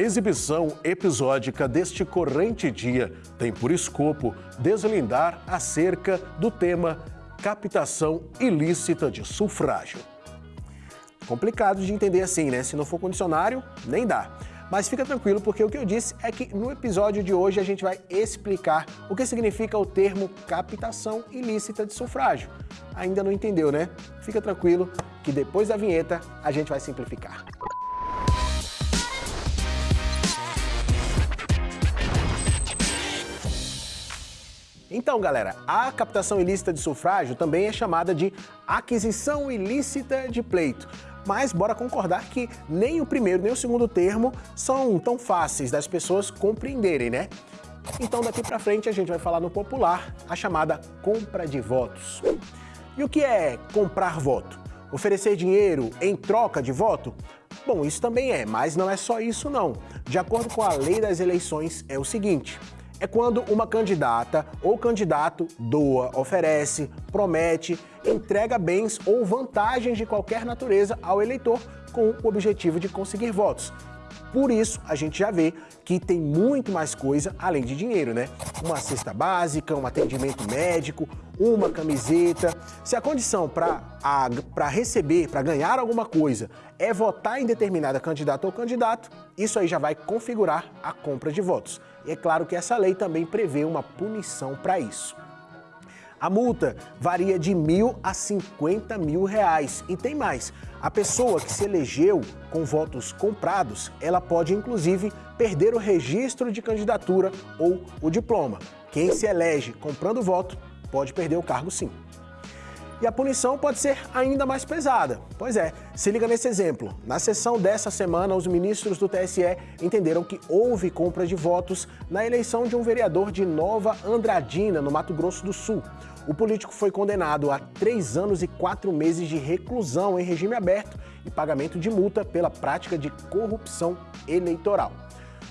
exibição episódica deste corrente dia tem por escopo deslindar acerca do tema captação ilícita de sufrágio. Complicado de entender assim, né? Se não for condicionário, nem dá. Mas fica tranquilo, porque o que eu disse é que no episódio de hoje a gente vai explicar o que significa o termo captação ilícita de sufrágio. Ainda não entendeu, né? Fica tranquilo que depois da vinheta a gente vai simplificar. Então, galera, a captação ilícita de sufrágio também é chamada de aquisição ilícita de pleito. Mas bora concordar que nem o primeiro nem o segundo termo são tão fáceis das pessoas compreenderem, né? Então daqui para frente a gente vai falar no popular a chamada compra de votos. E o que é comprar voto? Oferecer dinheiro em troca de voto? Bom, isso também é, mas não é só isso não. De acordo com a lei das eleições, é o seguinte, é quando uma candidata ou candidato doa, oferece, promete, entrega bens ou vantagens de qualquer natureza ao eleitor com o objetivo de conseguir votos. Por isso, a gente já vê que tem muito mais coisa além de dinheiro, né? Uma cesta básica, um atendimento médico, uma camiseta. Se a condição para receber, para ganhar alguma coisa, é votar em determinada candidata ou candidato, isso aí já vai configurar a compra de votos. E é claro que essa lei também prevê uma punição para isso. A multa varia de mil a 50 mil reais. E tem mais, a pessoa que se elegeu com votos comprados, ela pode inclusive perder o registro de candidatura ou o diploma. Quem se elege comprando voto pode perder o cargo sim. E a punição pode ser ainda mais pesada. Pois é, se liga nesse exemplo. Na sessão dessa semana, os ministros do TSE entenderam que houve compra de votos na eleição de um vereador de Nova Andradina, no Mato Grosso do Sul. O político foi condenado a três anos e quatro meses de reclusão em regime aberto e pagamento de multa pela prática de corrupção eleitoral.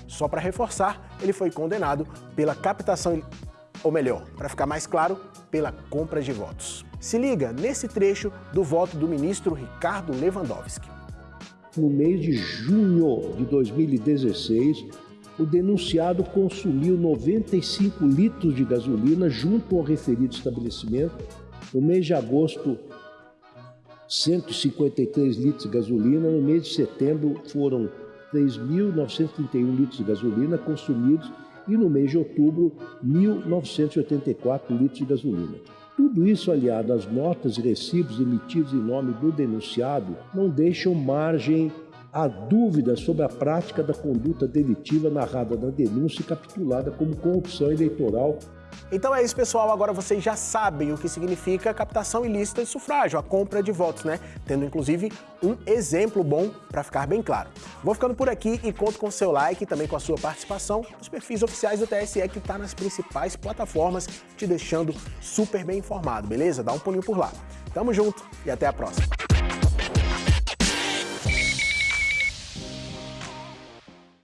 Só para reforçar, ele foi condenado pela captação, ou melhor, para ficar mais claro, pela compra de votos. Se liga nesse trecho do voto do ministro Ricardo Lewandowski. No mês de junho de 2016, o denunciado consumiu 95 litros de gasolina junto ao referido estabelecimento. No mês de agosto, 153 litros de gasolina. No mês de setembro, foram 3.931 litros de gasolina consumidos e no mês de outubro, 1.984 litros de gasolina. Tudo isso aliado às notas e recibos emitidos em nome do denunciado não deixam margem a dúvida sobre a prática da conduta delitiva narrada na denúncia e capitulada como corrupção eleitoral então é isso, pessoal. Agora vocês já sabem o que significa captação ilícita de sufrágio, a compra de votos, né? Tendo inclusive um exemplo bom para ficar bem claro. Vou ficando por aqui e conto com o seu like e também com a sua participação nos perfis oficiais do TSE que está nas principais plataformas, te deixando super bem informado, beleza? Dá um pulinho por lá. Tamo junto e até a próxima.